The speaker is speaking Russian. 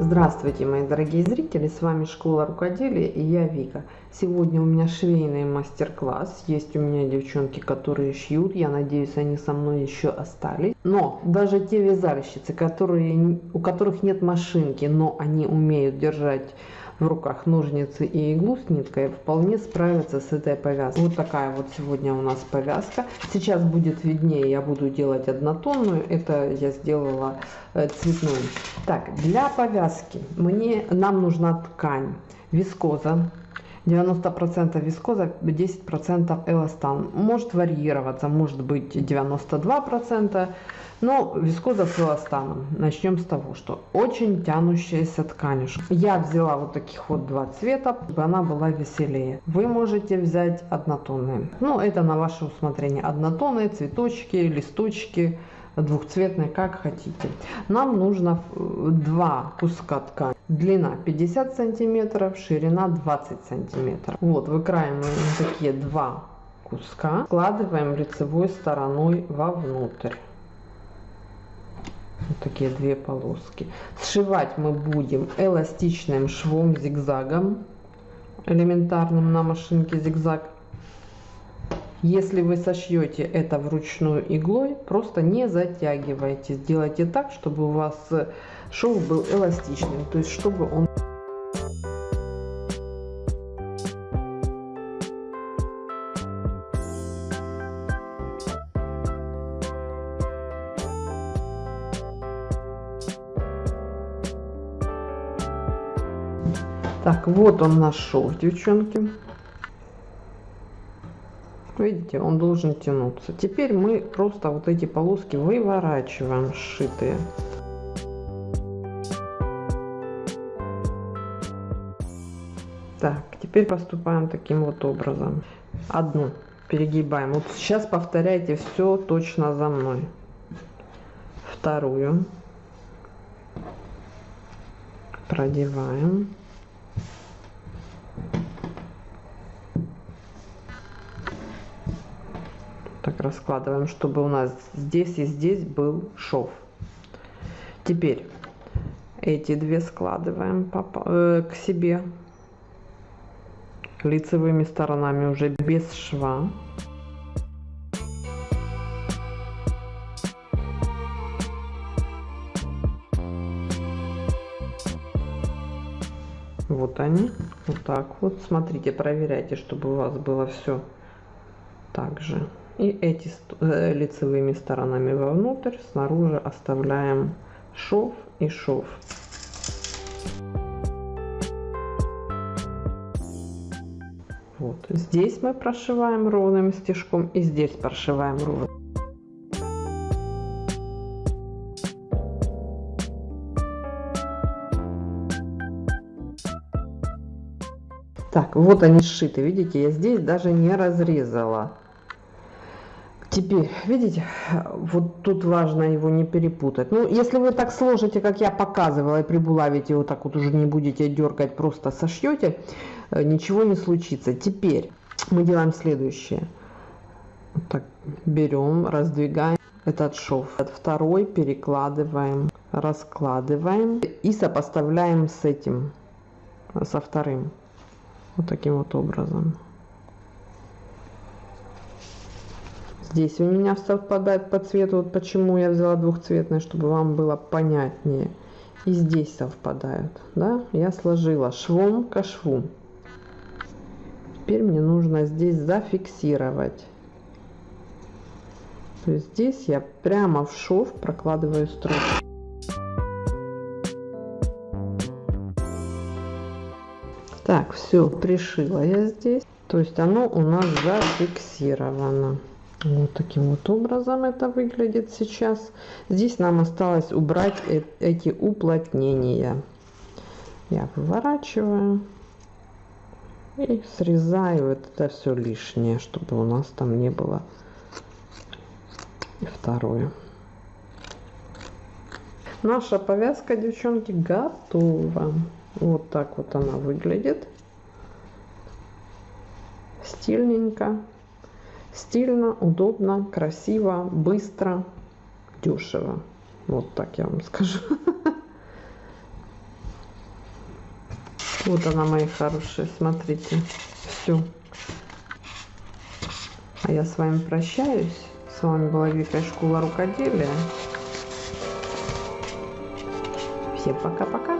Здравствуйте, мои дорогие зрители, с вами Школа Рукоделия и я Вика. Сегодня у меня швейный мастер-класс. Есть у меня девчонки, которые шьют, я надеюсь, они со мной еще остались. Но даже те вязальщицы, которые, у которых нет машинки, но они умеют держать в руках ножницы и иглу с ниткой, вполне справятся с этой повязкой. Вот такая вот сегодня у нас повязка. Сейчас будет виднее, я буду делать однотонную. Это я сделала э, цветную. Так, для повязки мне, нам нужна ткань вискоза 90% вискоза, 10% эластан. Может варьироваться, может быть 92%, но вискоза с эластаном. Начнем с того, что очень тянущаяся тканюшка. Я взяла вот таких вот два цвета, чтобы она была веселее. Вы можете взять однотонные. Ну, это на ваше усмотрение. Однотонные, цветочки, листочки, двухцветные, как хотите. Нам нужно два куска ткани. Длина 50 сантиметров, ширина 20 сантиметров. Вот, выкраиваем такие два куска, складываем лицевой стороной вовнутрь. Вот такие две полоски. Сшивать мы будем эластичным швом зигзагом, элементарным на машинке зигзаг. Если вы сошьете это вручную иглой, просто не затягивайте. Сделайте так, чтобы у вас шов был эластичным, то есть чтобы он Так, вот он наш шов, девчонки. Видите, он должен тянуться. Теперь мы просто вот эти полоски выворачиваем сшитые. Так, теперь поступаем таким вот образом. Одну перегибаем. Вот сейчас повторяйте все точно за мной. Вторую продеваем. Раскладываем, чтобы у нас здесь и здесь был шов. Теперь эти две складываем э, к себе лицевыми сторонами уже без шва. Вот они, вот так вот. Смотрите, проверяйте, чтобы у вас было все так же. И эти э, лицевыми сторонами вовнутрь, снаружи оставляем шов и шов. Вот. Здесь мы прошиваем ровным стежком и здесь прошиваем ровно. Так, вот они сшиты, видите, я здесь даже не разрезала. Теперь, видите, вот тут важно его не перепутать. Ну, если вы так сложите, как я показывала, и прибулавите вот так вот уже не будете дергать, просто сошьете, э, ничего не случится. Теперь мы делаем следующее. Вот так берем, раздвигаем этот шов. Второй перекладываем, раскладываем и сопоставляем с этим, со вторым. Вот таким вот образом. Здесь у меня совпадает по цвету, вот почему я взяла двухцветное, чтобы вам было понятнее. И здесь совпадают, да? Я сложила швом ко шву. Теперь мне нужно здесь зафиксировать. То есть здесь я прямо в шов прокладываю строчку. Так, все, пришила я здесь. То есть оно у нас зафиксировано. Вот таким вот образом это выглядит сейчас. Здесь нам осталось убрать э эти уплотнения. Я выворачиваю и срезаю это все лишнее, чтобы у нас там не было. И второе. Наша повязка, девчонки, готова. Вот так вот она выглядит. Стильненько. Стильно, удобно, красиво, быстро, дешево. Вот так я вам скажу. Вот она, мои хорошие, смотрите, все. А я с вами прощаюсь. С вами была Вика Школа Рукоделия. Всем пока-пока.